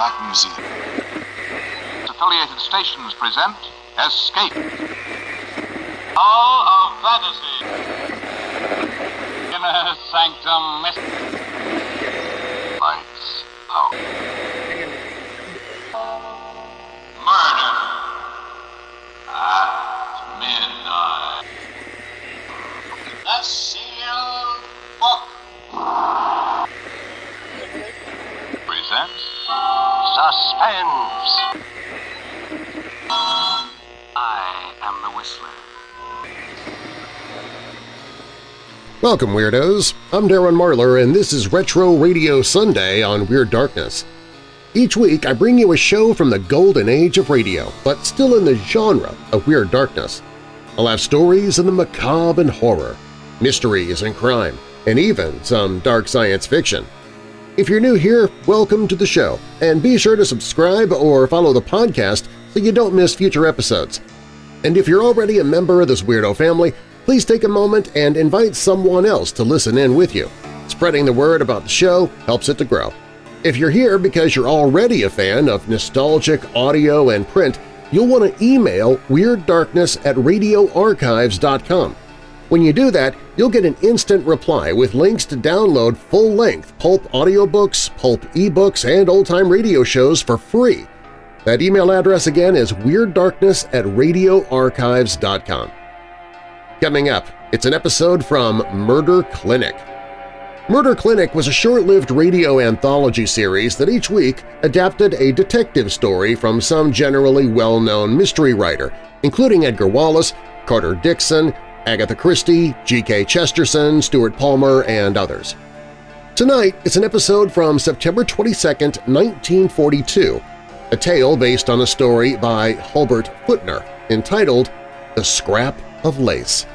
Black Museum. Affiliated stations present Escape. Hall of Fantasy. Inner Sanctum Mystery. Suspense. I am the Whistler. Welcome, Weirdos! I'm Darren Marlar, and this is Retro Radio Sunday on Weird Darkness. Each week I bring you a show from the golden age of radio, but still in the genre of Weird Darkness. I'll have stories in the macabre and horror, mysteries and crime, and even some dark science fiction. If you're new here, welcome to the show, and be sure to subscribe or follow the podcast so you don't miss future episodes. And if you're already a member of this weirdo family, please take a moment and invite someone else to listen in with you. Spreading the word about the show helps it to grow. If you're here because you're already a fan of nostalgic audio and print, you'll want to email WeirdDarkness at radioarchives.com. When you do that, you'll get an instant reply with links to download full-length pulp audiobooks, pulp ebooks, and old-time radio shows for free. That email address again is WeirdDarkness at radioarchives.com. Coming up, it's an episode from Murder Clinic. Murder Clinic was a short-lived radio anthology series that each week adapted a detective story from some generally well-known mystery writer, including Edgar Wallace, Carter Dixon, Agatha Christie, G.K. Chesterton, Stuart Palmer, and others. Tonight, it's an episode from September 22, 1942, a tale based on a story by Hulbert Footner entitled The Scrap of Lace.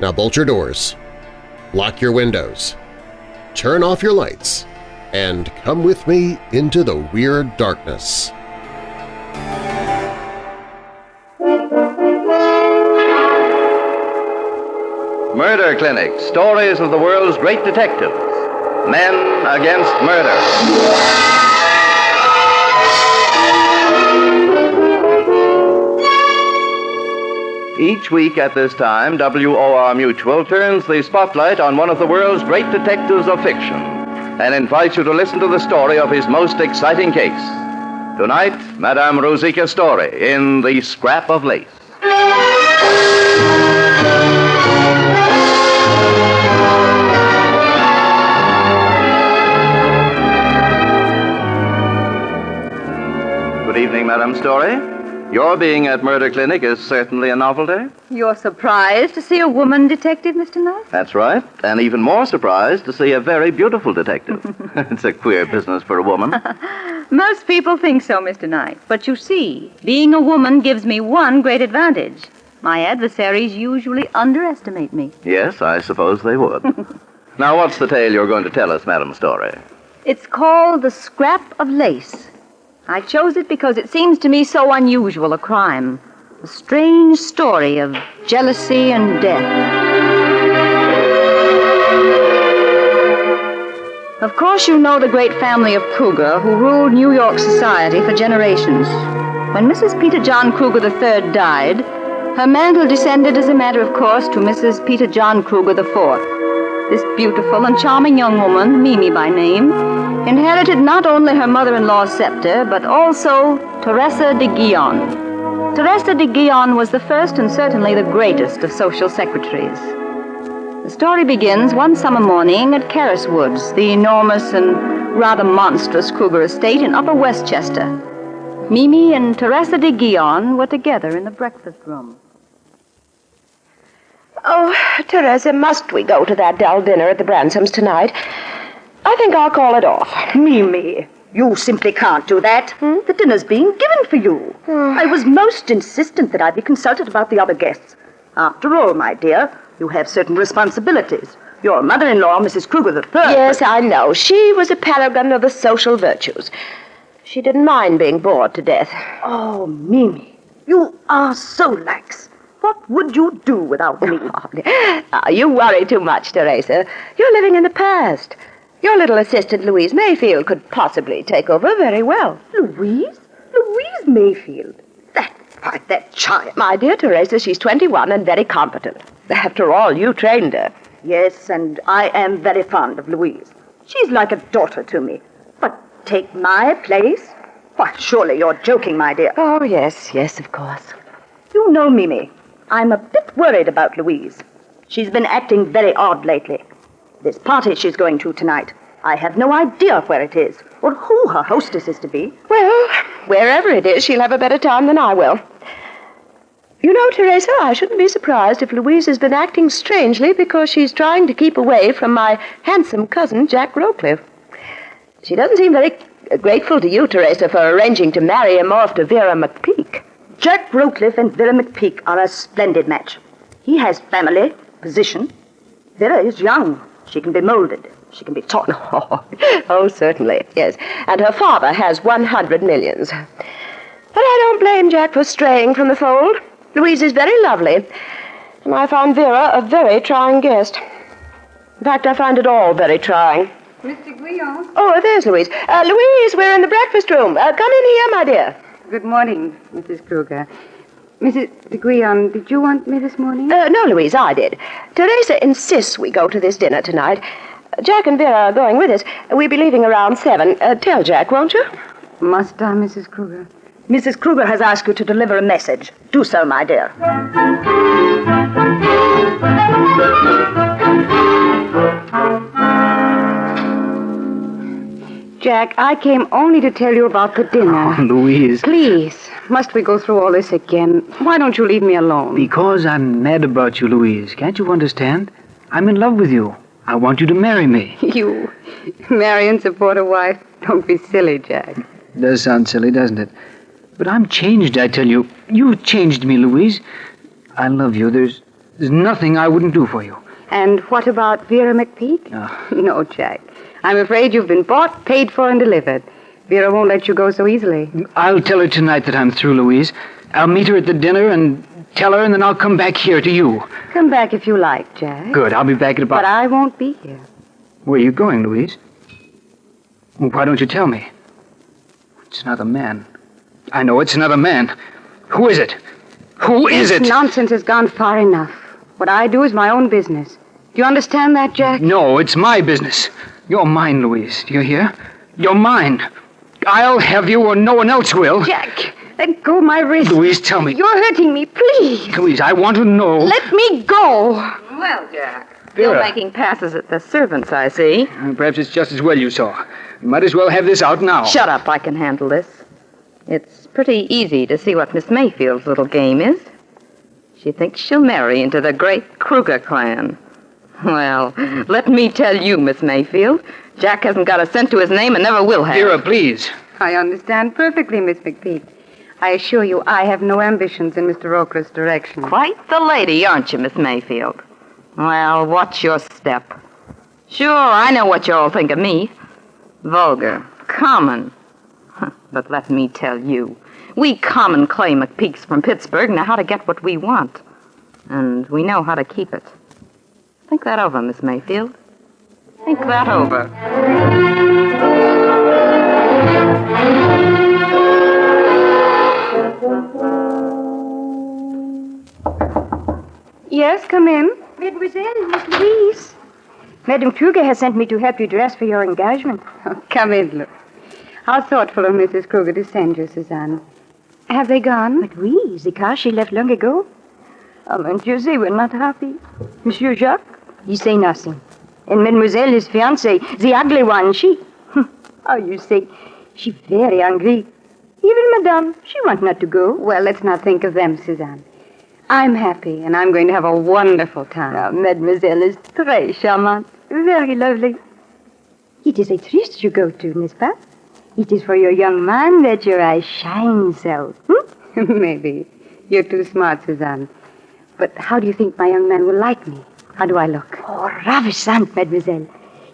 Now bolt your doors, lock your windows, turn off your lights, and come with me into the weird darkness. Murder Clinic, stories of the world's great detectives. Men against murder. Each week at this time, WOR Mutual turns the spotlight on one of the world's great detectives of fiction and invites you to listen to the story of his most exciting case. Tonight, Madame Rosika Storey in The Scrap of Lace. Good Storey. Your being at Murder Clinic is certainly a novelty. You're surprised to see a woman detective, Mr. Knight? That's right. And even more surprised to see a very beautiful detective. it's a queer business for a woman. Most people think so, Mr. Knight. But you see, being a woman gives me one great advantage. My adversaries usually underestimate me. Yes, I suppose they would. now, what's the tale you're going to tell us, Madam Storey? It's called The Scrap of Lace. I chose it because it seems to me so unusual a crime. A strange story of jealousy and death. Of course, you know the great family of Kruger who ruled New York society for generations. When Mrs. Peter John Kruger III died, her mantle descended as a matter of course to Mrs. Peter John Kruger IV. This beautiful and charming young woman, Mimi by name, inherited not only her mother-in-law's scepter, but also Teresa de Guion. Teresa de Guion was the first and certainly the greatest of social secretaries. The story begins one summer morning at Carris Woods, the enormous and rather monstrous Kruger estate in Upper Westchester. Mimi and Teresa de Guion were together in the breakfast room. Oh, Teresa, must we go to that dull dinner at the Bransoms tonight? I think I'll call it off. Mimi, you simply can't do that. Hmm? The dinner's being given for you. I was most insistent that I be consulted about the other guests. After all, my dear, you have certain responsibilities. Your mother-in-law, Mrs. Kruger III. Yes, I know. She was a paragon of the social virtues. She didn't mind being bored to death. Oh, Mimi, you are so lax. What would you do without me? Ah, you worry too much, Teresa. You're living in the past. Your little assistant, Louise Mayfield, could possibly take over very well. Louise? Louise Mayfield? That, why, that child. My dear Teresa, she's 21 and very competent. After all, you trained her. Yes, and I am very fond of Louise. She's like a daughter to me. But take my place? Why, surely you're joking, my dear. Oh, yes, yes, of course. You know, Mimi, I'm a bit worried about Louise. She's been acting very odd lately. This party she's going to tonight, I have no idea where it is or who her hostess is to be. Well, wherever it is, she'll have a better time than I will. You know, Teresa, I shouldn't be surprised if Louise has been acting strangely because she's trying to keep away from my handsome cousin, Jack Rowcliffe. She doesn't seem very grateful to you, Teresa, for arranging to marry him off to Vera McPeak. Jack Rowcliffe and Vera McPeak are a splendid match. He has family, position. Vera is young. She can be molded. She can be taught. Oh, oh, certainly, yes. And her father has 100 millions. But I don't blame Jack for straying from the fold. Louise is very lovely, and I found Vera a very trying guest. In fact, I find it all very trying. Mr. Guillaume. Oh, there's Louise. Uh, Louise, we're in the breakfast room. Uh, come in here, my dear. Good morning, Mrs. Kruger. Mrs. de Guillaume, did you want me this morning? Uh, no, Louise, I did. Teresa insists we go to this dinner tonight. Jack and Vera are going with us. We'll be leaving around seven. Uh, tell Jack, won't you? Must I, Mrs. Kruger? Mrs. Kruger has asked you to deliver a message. Do so, my dear. Jack, I came only to tell you about the dinner. Oh, Louise. Please, must we go through all this again? Why don't you leave me alone? Because I'm mad about you, Louise. Can't you understand? I'm in love with you. I want you to marry me. You marry and support a wife? Don't be silly, Jack. Does sound silly, doesn't it? But I'm changed, I tell you. You've changed me, Louise. I love you. There's there's nothing I wouldn't do for you. And what about Vera McPeak? Oh. No, Jack. I'm afraid you've been bought, paid for, and delivered. Vera won't let you go so easily. I'll tell her tonight that I'm through, Louise. I'll meet her at the dinner and tell her, and then I'll come back here to you. Come back if you like, Jack. Good. I'll be back at about. But I won't be here. Where are you going, Louise? Well, why don't you tell me? It's another man. I know it's another man. Who is it? Who is this it? nonsense has gone far enough. What I do is my own business. Do you understand that, Jack? No, it's my business. You're mine, Louise. Do you hear? You're mine. I'll have you or no one else will. Jack, let go my wrist. Louise, tell me. You're hurting me, please. Louise, I want to know. Let me go. Well, Jack, Vera. still making passes at the servants, I see. Uh, Perhaps it's just as well you saw. You might as well have this out now. Shut up, I can handle this. It's pretty easy to see what Miss Mayfield's little game is. She thinks she'll marry into the great Kruger clan. Well, let me tell you, Miss Mayfield, Jack hasn't got a cent to his name and never will have. Vera, please. I understand perfectly, Miss McPeak. I assure you, I have no ambitions in Mr. Oakley's direction. Quite the lady, aren't you, Miss Mayfield? Well, what's your step? Sure, I know what you all think of me. Vulgar, common. But let me tell you, we common clay McPeaks from Pittsburgh know how to get what we want. And we know how to keep it. Think that over, Miss Mayfield. Think that over. Yes, come in. Mademoiselle, Miss Louise. Madame Kruger has sent me to help you dress for your engagement. Oh, come in, look. How thoughtful of Mrs. Kruger to send you, Suzanne. Have they gone? But oui, the car she left long ago. Oh, monsieur, they were not happy. Monsieur Jacques, he say nothing. And Mademoiselle, his fiancée, the ugly one, she... Oh, you say, she very angry. Even Madame, she want not to go. Well, let's not think of them, Suzanne. I'm happy, and I'm going to have a wonderful time. Oh, Mademoiselle is très charmante, very lovely. It is a tryst you go to, n'est-ce pas? It is for your young man that your eyes shine so. Hmm? Maybe. You're too smart, Suzanne. But how do you think my young man will like me? How do I look? Oh, ravissant, mademoiselle.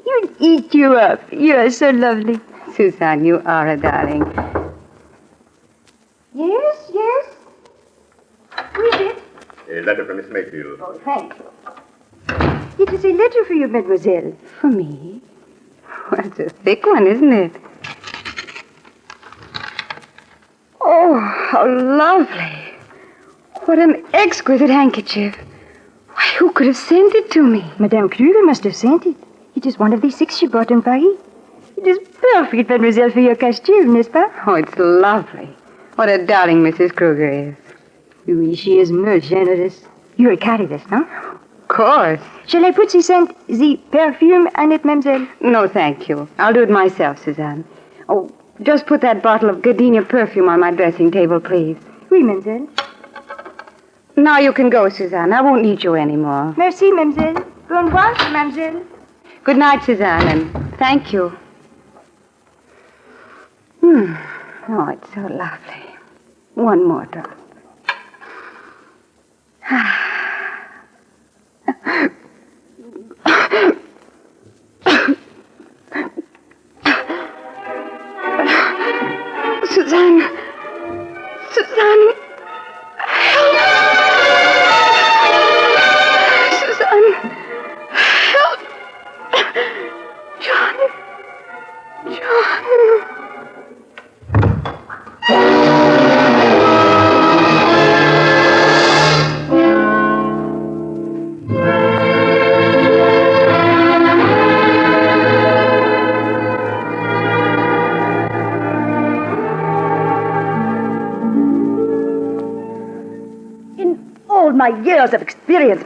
He'll eat you up. You are so lovely. Suzanne, you are a darling. Yes, yes. Who is it? A letter from Miss Mayfield. Oh, thank you. It is a letter for you, mademoiselle. For me? Well, it's a thick one, isn't it? Oh, how lovely. What an exquisite handkerchief. Could have sent it to me? Madame Kruger must have sent it. It is one of the six she bought in Paris. It is perfect, mademoiselle, for your costume, n'est-ce pas? Oh, it's lovely. What a darling Mrs. Kruger is. Oui, she is most generous. You're a carrierist, no? Of course. Shall I put the scent, the perfume on it, mademoiselle? No, thank you. I'll do it myself, Suzanne. Oh, just put that bottle of gardenia perfume on my dressing table, please. Oui, mademoiselle. Now you can go, Suzanne. I won't need you anymore. Merci, mademoiselle. Bon voyage, mademoiselle. Good night, Suzanne, and thank you. Hmm. Oh, it's so lovely. One more drop.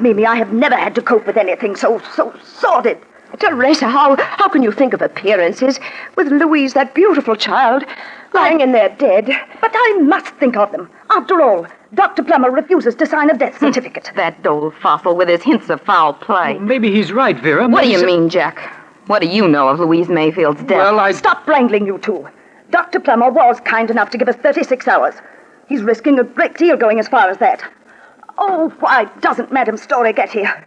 Mimi, I have never had to cope with anything so, so sordid. Teresa, how, how can you think of appearances with Louise, that beautiful child, lying in there dead? But I must think of them. After all, Dr. Plummer refuses to sign a death hmm. certificate. That old fossil with his hints of foul play. Maybe he's right, Vera. What do you so- mean, Jack? What do you know of Louise Mayfield's death? Well, I. Stop wrangling, you two. Dr. Plummer was kind enough to give us 36 hours. He's risking a great deal going as far as that. Oh, why doesn't Madame Storey get here?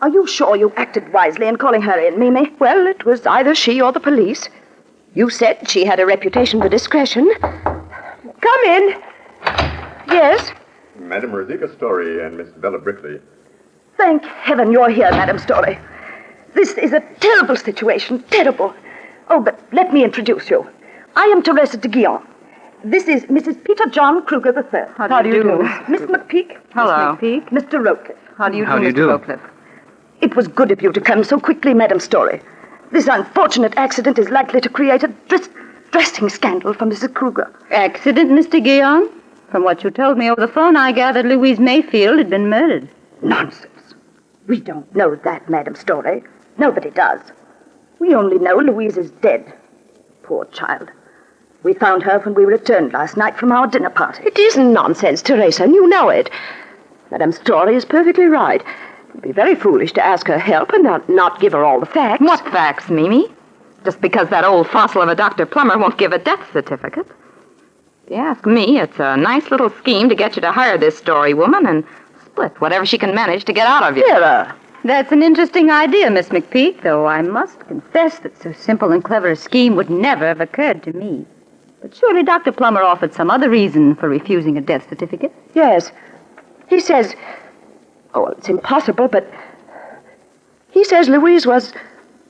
Are you sure you acted wisely in calling her in, Mimi? Well, it was either she or the police. You said she had a reputation for discretion. Come in. Yes? Madame Rosika Storey and Miss Bella Brickley. Thank heaven you're here, Madame Storey. This is a terrible situation, terrible. Oh, but let me introduce you. I am Teresa de Guillaume. This is Mrs. Peter John Kruger III. How do you do, Miss McPeak. Hello. Miss McPeak. Mr. Rowcliffe. How do you How do, do you Mr. do? Rowcliffe? It was good of you to come so quickly, Madame Storey. This unfortunate accident is likely to create a dress- dressing scandal for Mrs. Kruger. Accident, Mr. Guillaume? From what you told me over the phone, I gathered Louise Mayfield had been murdered. Nonsense. We don't know that, Madame Storey. Nobody does. We only know Louise is dead. Poor child. We found her when we returned last night from our dinner party. It isn't nonsense, Teresa, and you know it. Madame Storey is perfectly right. It'd be very foolish to ask her help and not, not give her all the facts. What facts, Mimi? Just because that old fossil of a Dr. Plummer won't give a death certificate. If you ask me, it's a nice little scheme to get you to hire this Storey woman and split whatever she can manage to get out of you. Vera, That's an interesting idea, Miss McPeak, though I must confess that so simple and clever a scheme would never have occurred to me. But surely Dr. Plummer offered some other reason for refusing a death certificate. Yes. He says. Oh, well, it's impossible, but. He says Louise was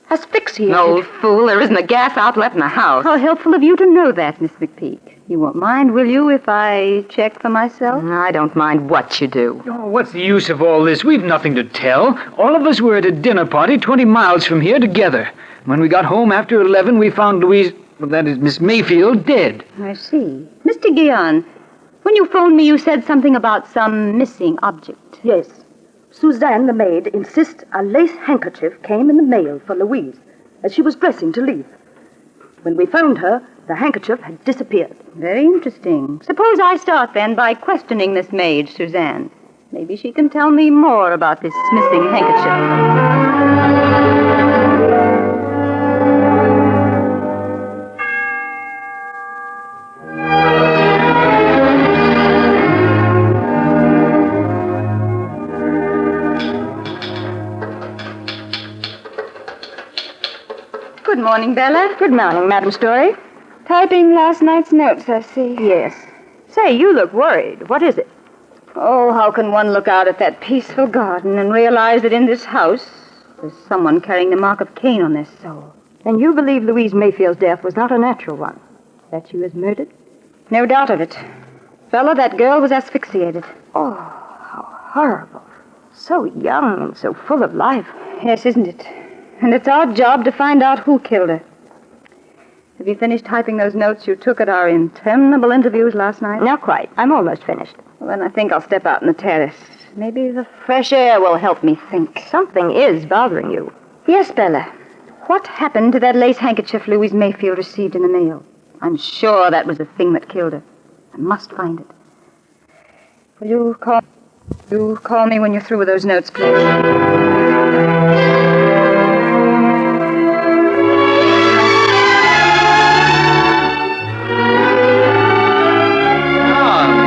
asphyxiated. Old fool, there isn't a gas outlet in the house. How helpful of you to know that, Miss McPeak. You won't mind, will you, if I check for myself? I don't mind what you do. Oh, what's the use of all this? We've nothing to tell. All of us were at a dinner party 20 miles from here together. When we got home after 11, we found Louise, well, that is Miss Mayfield, dead. I see. Mr. Guion, when you phoned me, you said something about some missing object. Yes. Suzanne, the maid, insists a lace handkerchief came in the mail for Louise as she was dressing to leave. When we found her, the handkerchief had disappeared. Very interesting. Suppose I start then by questioning this maid, Suzanne. Maybe she can tell me more about this missing handkerchief. Morning, Bella. Good morning, Madam Storey. Typing last night's notes, I see. Yes. Say, you look worried. What is it? Oh, how can one look out at that peaceful garden and realize that in this house there's someone carrying the mark of Cain on their soul? Then you believe Louise Mayfield's death was not a natural one, that she was murdered? No doubt of it. Bella, that girl was asphyxiated. Oh, how horrible. So young and so full of life. Yes, isn't it? And it's our job to find out who killed her. Have you finished typing those notes you took at our interminable interviews last night? Not quite. I'm almost finished. Well, then I think I'll step out on the terrace. Maybe the fresh air will help me think. Something is bothering you. Yes, Bella. What happened to that lace handkerchief Louise Mayfield received in the mail? I'm sure that was the thing that killed her. I must find it. Will you call you call me when you're through with those notes, please?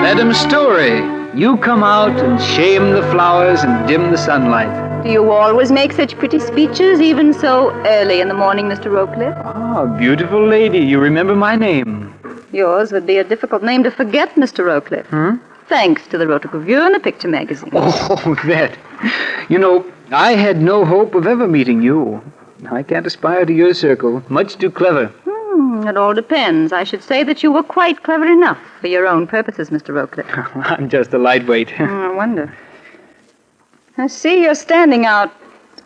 Madam Storey. You come out and shame the flowers and dim the sunlight. Do you always make such pretty speeches, even so early in the morning, Mr. Rowcliffe? Ah, beautiful lady, you remember my name. Yours would be a difficult name to forget, Mr. Rowcliffe. Hmm? Thanks to the Rotogravure and the picture magazine. Oh, that. You know, I had no hope of ever meeting you. I can't aspire to your circle. Much too clever. Hmm, it all depends. I should say that you were quite clever enough for your own purposes, Mr. Rowcliffe. I'm just a lightweight. Hmm, I wonder. I see you're standing out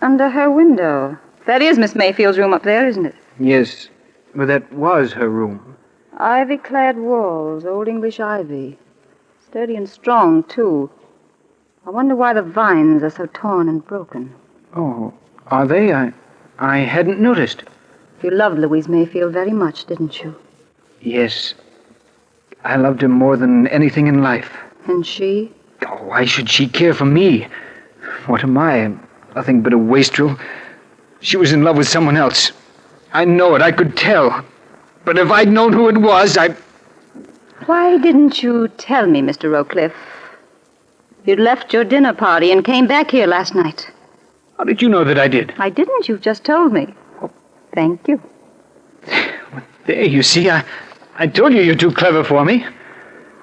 under her window. That is Miss Mayfield's room up there, isn't it? yes, but that was her room. Ivy clad walls, old English ivy. Sturdy and strong, too. I wonder why the vines are so torn and broken. Oh, are they? I, I hadn't noticed. You loved Louise Mayfield very much, didn't you? Yes, I loved her more than anything in life. And she? Oh, why should she care for me? What am I? Nothing but a wastrel. She was in love with someone else. I know it. I could tell. But if I'd known who it was, I. Why didn't you tell me, Mr. Rowcliffe? You'd left your dinner party and came back here last night. How did you know that I did? I didn't. You've just told me. Thank you. There, you see, I, I told you you're too clever for me.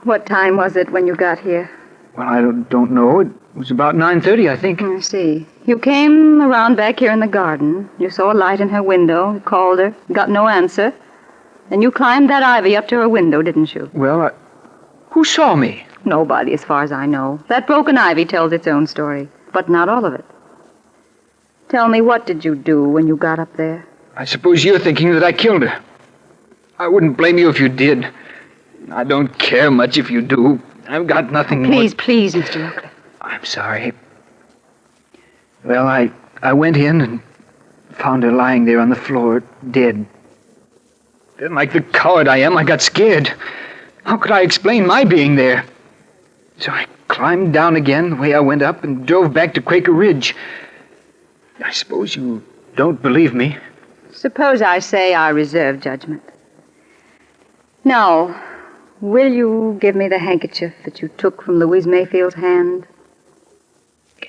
What time was it when you got here? Well, I don't, don't know. It was about 9.30, I think. I see. You came around back here in the garden. You saw a light in her window. You called her. Got no answer. Then you climbed that ivy up to her window, didn't you? Well, I, who saw me? Nobody, as far as I know. That broken ivy tells its own story, but not all of it. Tell me, what did you do when you got up there? I suppose you're thinking that I killed her. I wouldn't blame you if you did. I don't care much if you do. I've got nothing more- Please, please, Mr. Rowcliffe. I'm sorry. Well, I I went in and found her lying there on the floor, dead. Then, like the coward I am, I got scared. How could I explain my being there? So I climbed down again the way I went up and drove back to Quaker Ridge. I suppose you don't believe me. Suppose I say I reserve judgment. Now, will you give me the handkerchief that you took from Louise Mayfield's hand?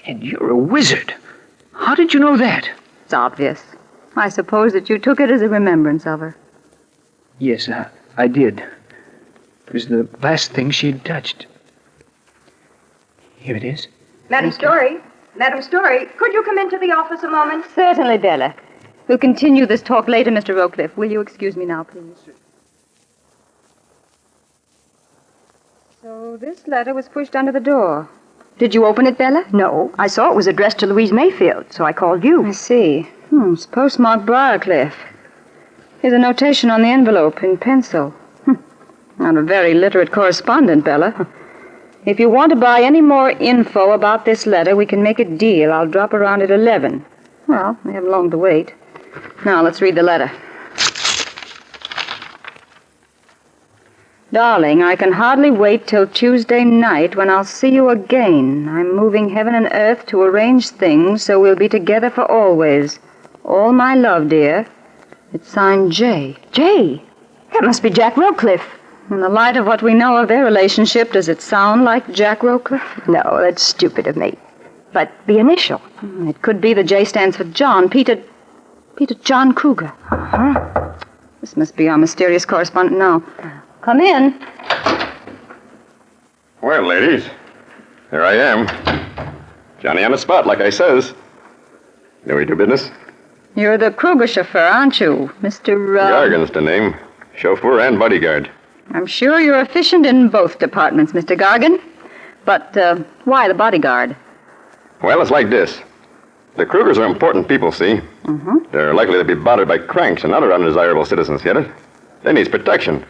And you're a wizard. How did you know that? It's obvious. I suppose that you took it as a remembrance of her. Yes, I, I did. It was the last thing she'd touched. Here it is. Madam Storey, Madam Storey, could you come into the office a moment? Certainly, Bella. We'll continue this talk later, Mr. Rowcliffe. Will you excuse me now, please? So this letter was pushed under the door. Did you open it, Bella? No, I saw it was addressed to Louise Mayfield, so I called you. I see. Hmm, it's postmarked Briarcliff. Here's a notation on the envelope in pencil. Hmm. Not a very literate correspondent, Bella. If you want to buy any more info about this letter, we can make a deal. I'll drop around at 11. Well, we haven't long to wait. Now, let's read the letter. Darling, I can hardly wait till Tuesday night when I'll see you again. I'm moving heaven and earth to arrange things so we'll be together for always. All my love, dear. It's signed J. Jay, that must be Jack Rowcliffe. In the light of what we know of their relationship, does it sound like Jack Rowcliffe? No, that's stupid of me. But the initial. It could be the J stands for John. Peter. Peter John Kruger. Huh? This must be our mysterious correspondent now. Come in. Well, ladies, here I am. Johnny on the spot, like I says. Know we do business? You're the Kruger chauffeur, aren't you, Mr. Uh, Gargan's the name. Chauffeur and bodyguard. I'm sure you're efficient in both departments, Mr. Gargan. But uh, why the bodyguard? Well, it's like this. The Krugers are important people, see? Mm-hmm. They're likely to be bothered by cranks and other undesirable citizens, get it? They need protection.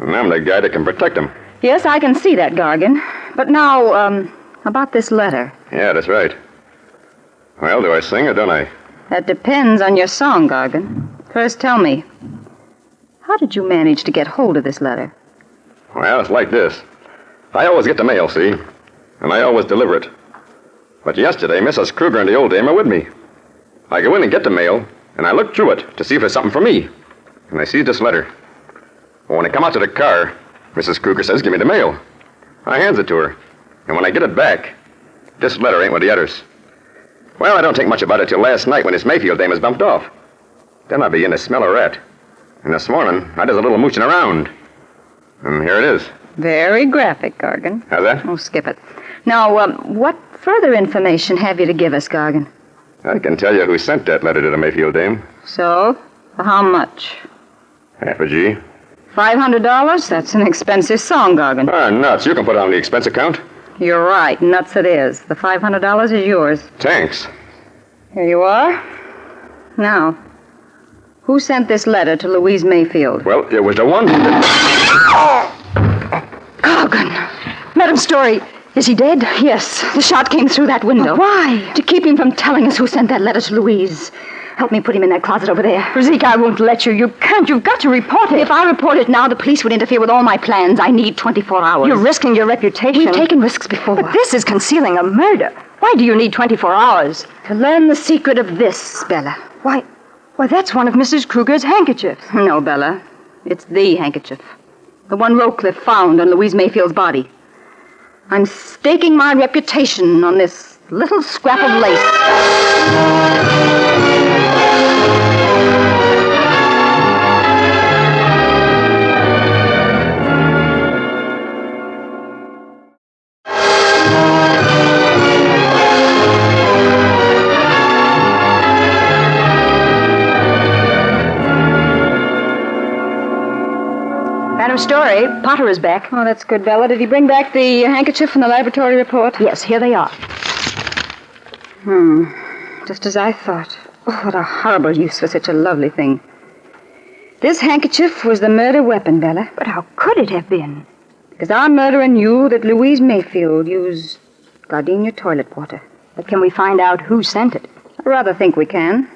And I'm the guy that can protect them. Yes, I can see that, Gargan. But now, um, about this letter. Yeah, that's right. Well, do I sing or don't I? That depends on your song, Gargan. First, tell me, how did you manage to get hold of this letter? Well, it's like this. I always get the mail, see? And I always deliver it. But yesterday, Mrs. Kruger and the old dame are with me. I go in and get the mail, and I look through it to see if there's something for me. And I see this letter. Well, when I come out to the car, Mrs. Kruger says, Give me the mail. I hands it to her. And when I get it back, this letter ain't with the others. Well, I don't think much about it till last night when this Mayfield dame was bumped off. Then I begin to smell a rat. And this morning, I does a little mooching around. And here it is. Very graphic, Gargan. How's that? Oh, skip it. Now, um, what further information have you to give us, Gargan? I can tell you who sent that letter to the Mayfield dame. So, for how much? Half a G. Five hundred dollars? That's an expensive song, Gargan. Ah, nuts. You can put it on the expense account. You're right. Nuts it is. The five hundred dollars is yours. Thanks. Here you are. Now, who sent this letter to Louise Mayfield? Well, it was the one that... Gargan! Madam Storey, is he dead? Yes. The shot came through that window. why? To keep him from telling us who sent that letter to Louise. Help me put him in that closet over there. Zeke, I won't let you. You can't. You've got to report it. If I report it now, the police would interfere with all my plans. I need 24 hours. You're risking your reputation. We've taken risks before. But this is concealing a murder. Why do you need 24 hours? To learn the secret of this, Bella. Why, why, that's one of Mrs. Kruger's handkerchiefs. No, Bella. It's the handkerchief. The one Rowcliffe found on Louise Mayfield's body. I'm staking my reputation on this little scrap of lace. Storey, Potter is back. Oh, that's good, Bella. Did he bring back the handkerchief from the laboratory report? Yes, here they are. Hmm. Just as I thought. Oh, what a horrible use for such a lovely thing. This handkerchief was the murder weapon, Bella. But how could it have been? Because our murderer knew that Louise Mayfield used gardenia toilet water. But can we find out who sent it? I rather think we can.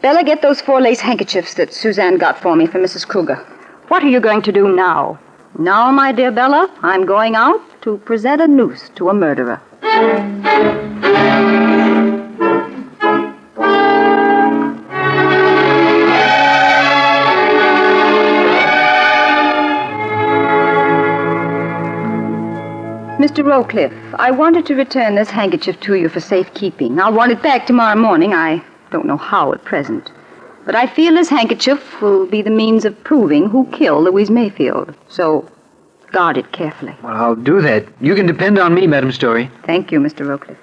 Bella, get those four lace handkerchiefs that Suzanne got for me for Mrs. Kruger. What are you going to do now? Now, my dear Bella, I'm going out to present a noose to a murderer. Mr. Rowcliffe, I wanted to return this handkerchief to you for safekeeping. I'll want it back tomorrow morning. I don't know how at present. But I feel this handkerchief will be the means of proving who killed Louise Mayfield. So guard it carefully. Well, I'll do that. You can depend on me, Madam Storey. Thank you, Mr. Rowcliffe.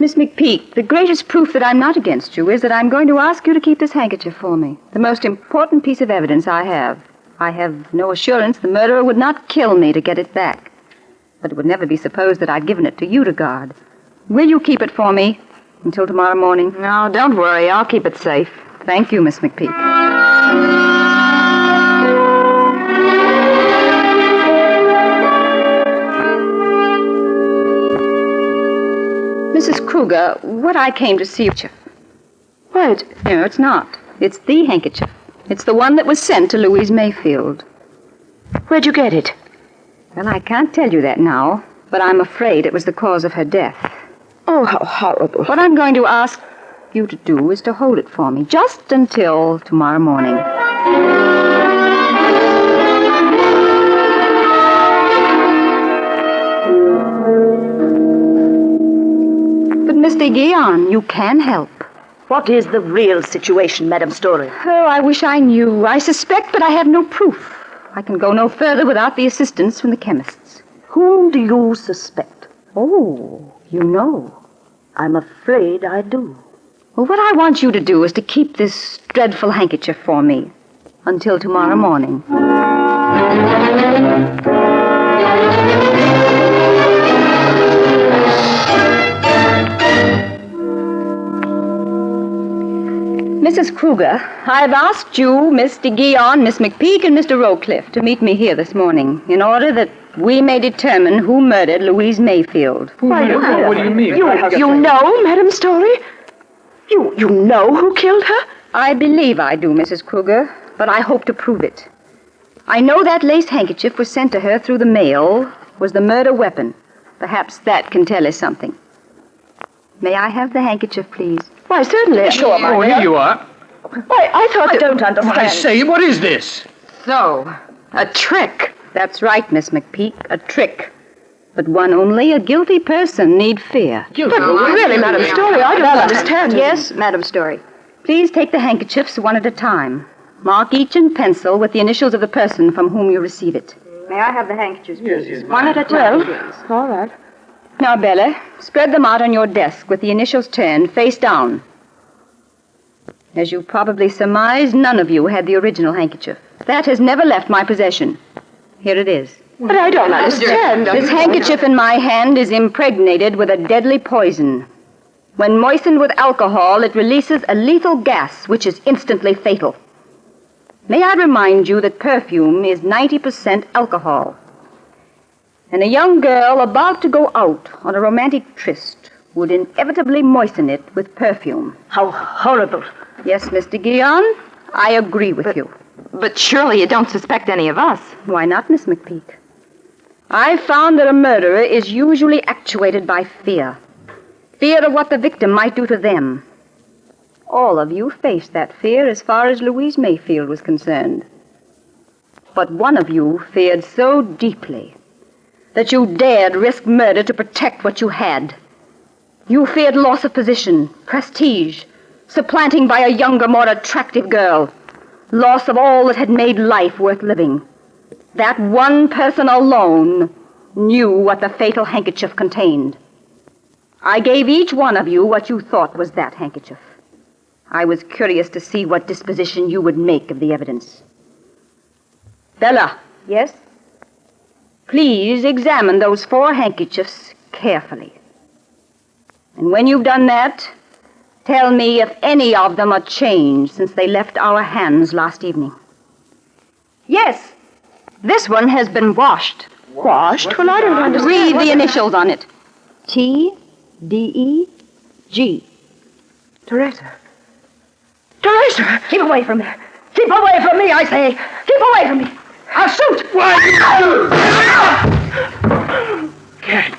Miss McPeak, the greatest proof that I'm not against you is that I'm going to ask you to keep this handkerchief for me. The most important piece of evidence I have. I have no assurance the murderer would not kill me to get it back. But it would never be supposed that I'd given it to you to guard. Will you keep it for me until tomorrow morning? No, don't worry. I'll keep it safe. Thank you, Miss McPeak. Mrs. Kruger, what I came to see you. What? No, it's not. It's the handkerchief. It's the one that was sent to Louise Mayfield. Where'd you get it? Well, I can't tell you that now, but I'm afraid it was the cause of her death. Oh, how horrible. What I'm going to ask you to do is to hold it for me just until tomorrow morning. But, Mr. Guion, you can help. What is the real situation, Madam Storey? Oh, I wish I knew. I suspect, but I have no proof. I can go no further without the assistance from the chemists. Whom do you suspect? Oh, you know. I'm afraid I do. Well, what I want you to do is to keep this dreadful handkerchief for me until tomorrow morning. Mrs. Kruger, I've asked you, Miss de Guion, Miss McPeak, and Mr. Rowcliffe to meet me here this morning in order that we may determine who murdered Louise Mayfield. Why, you, what do you mean? You, you know, Madam Storey? You, you know who killed her? I believe I do, Mrs. Kruger, but I hope to prove it. I know that lace handkerchief was sent to her through the mail was the murder weapon. Perhaps that can tell us something. May I have the handkerchief, please? Why, certainly. Sure, Oh, here you are. Why, I thought. I don't understand. I say, what is this? So, a trick. That's right, Miss McPeak, a trick. But one only a guilty person need fear. But really, Madam Storey, I don't understand. Yes, Madam Storey. Please take the handkerchiefs one at a time. Mark each in pencil with the initials of the person from whom you receive it. May I have the handkerchiefs, please? Yes, yes, one at a time, please. All right. Now, Bella, spread them out on your desk with the initials turned face down. As you probably surmised, none of you had the original handkerchief. That has never left my possession. Here it is. But I don't understand. This handkerchief in my hand is impregnated with a deadly poison. When moistened with alcohol, it releases a lethal gas which is instantly fatal. May I remind you that perfume is 90% alcohol? And a young girl about to go out on a romantic tryst would inevitably moisten it with perfume. How horrible. Yes, Mr. Guion, I agree with you. But surely you don't suspect any of us. Why not, Miss McPeak? I've found that a murderer is usually actuated by fear. Fear of what the victim might do to them. All of you faced that fear as far as Louise Mayfield was concerned. But one of you feared so deeply that you dared risk murder to protect what you had. You feared loss of position, prestige, supplanting by a younger, more attractive girl, loss of all that had made life worth living. That one person alone knew what the fatal handkerchief contained. I gave each one of you what you thought was that handkerchief. I was curious to see what disposition you would make of the evidence. Bella. Yes? Please examine those four handkerchiefs carefully. And when you've done that, tell me if any of them are changed since they left our hands last evening. Yes. This one has been washed. Washed? Well, I don't understand. Read what- the initials on it. T D E G. Teresa. Teresa! Keep away from me. Keep away from me, I say. Keep away from me. I'll shoot. Why? Cat.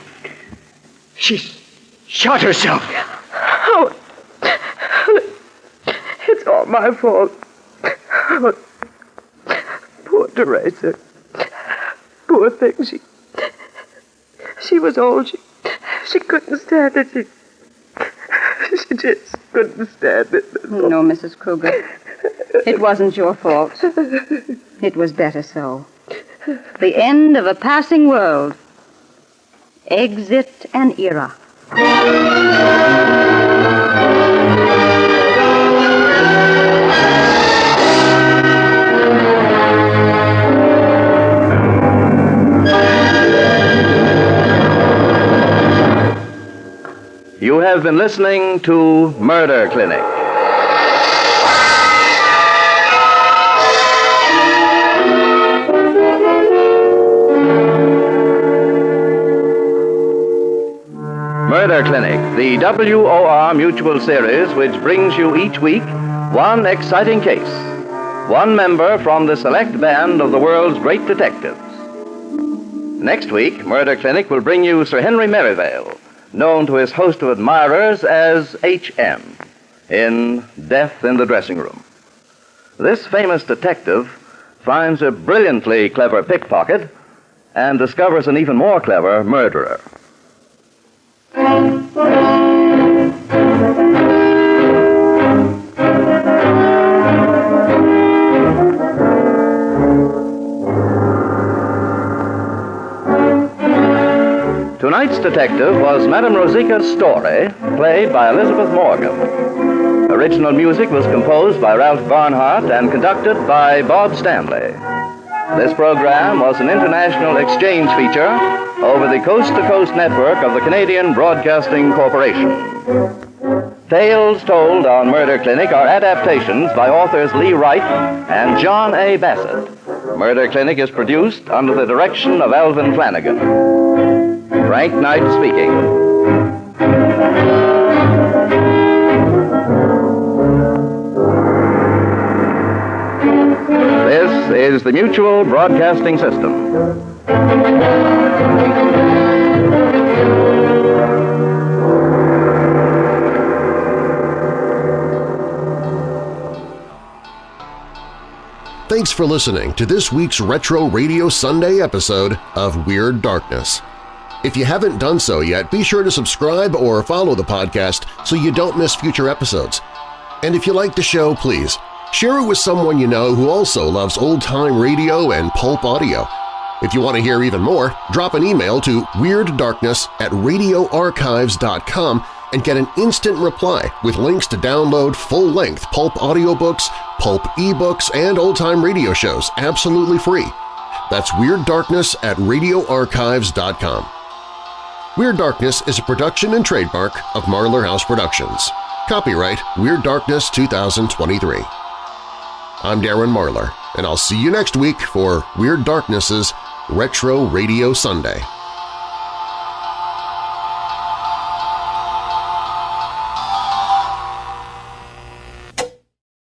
She's shot herself. Oh. It's all my fault. Poor Teresa. Poor thing. She. She was old. She. She couldn't stand it. She. She just couldn't stand it. No, Mrs. Kruger. It wasn't your fault. It was better so. The end of a passing world. Exit an era. You have been listening to Murder Clinic. The WOR Mutual Series, which brings you each week one exciting case, one member from the select band of the world's great detectives. Next week, Murder Clinic will bring you Sir Henry Merivale, known to his host of admirers as H.M. in Death in the Dressing Room. This famous detective finds a brilliantly clever pickpocket and discovers an even more clever murderer. Tonight's detective was Madame Rosika's story, played by Elizabeth Morgan. Original music was composed by Ralph Barnhart and conducted by Bob Stanley. This program was an international exchange feature over the Coast to Coast network of the Canadian Broadcasting Corporation. Tales told on Murder Clinic are adaptations by authors Lee Wright and John A. Bassett. Murder Clinic is produced under the direction of Alvin Flanagan. Frank Knight speaking. This is the Mutual Broadcasting System. Thanks for listening to this week's Retro Radio Sunday episode of Weird Darkness. If you haven't done so yet, be sure to subscribe or follow the podcast so you don't miss future episodes. And if you like the show, please share it with someone you know who also loves old-time radio and pulp audio. If you want to hear even more, drop an email to weirddarkness at radioarchives.com and get an instant reply with links to download full-length pulp audiobooks, pulp ebooks, and old-time radio shows absolutely free. That's Weird Darkness at radioarchives.com. Weird Darkness is a production and trademark of Marlar House Productions. Copyright Weird Darkness 2023. I'm Darren Marlar, and I'll see you next week for Weird Darkness's Retro Radio Sunday.